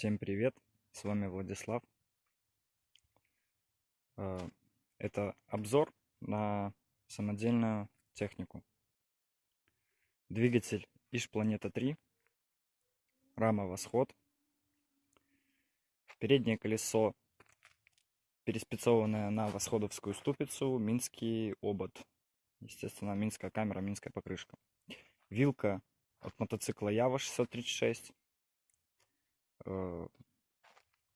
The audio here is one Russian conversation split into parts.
Всем привет, с вами Владислав. Э, Это обзор на самодельную технику. Двигатель Иж Планета 3, рама Восход. Переднее колесо переспецованное на восходовскую ступицу, минский обод. Естественно, минская камера, минская покрышка. Вилка от мотоцикла Ява 636 э,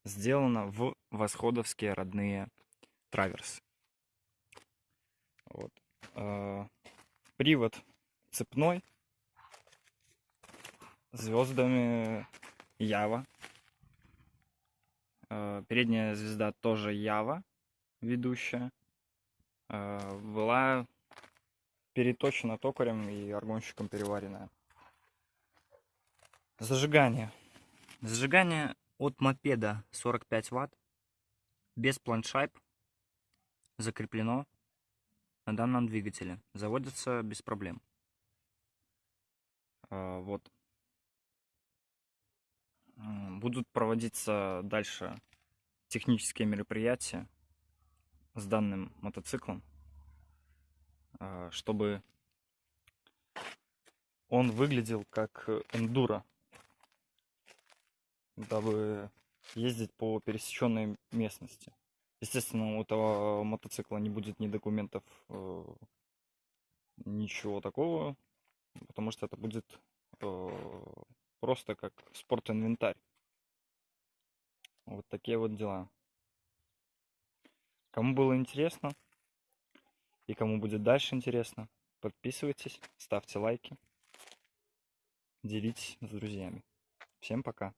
сделана в восходовские родные траверсы. Вот. Э, привод цепной звездами Ява. Э, передняя звезда тоже Ява, ведущая. Э, была переточена токарем и аргонщиком переваренная. Зажигание. Зажигание от мопеда 45 ватт, без планшайп, закреплено на данном двигателе. Заводится без проблем. А, вот. Будут проводиться дальше технические мероприятия с данным мотоциклом, а, чтобы он выглядел как эндуро, дабы ездить по пересеченной местности. Естественно, у этого мотоцикла не будет ни документов, э, ничего такого, потому что это будет э, просто как спорт-инвентарь. Вот такие вот дела. Кому было интересно и кому будет дальше интересно, подписывайтесь, ставьте лайки, делитесь с друзьями. Всем пока.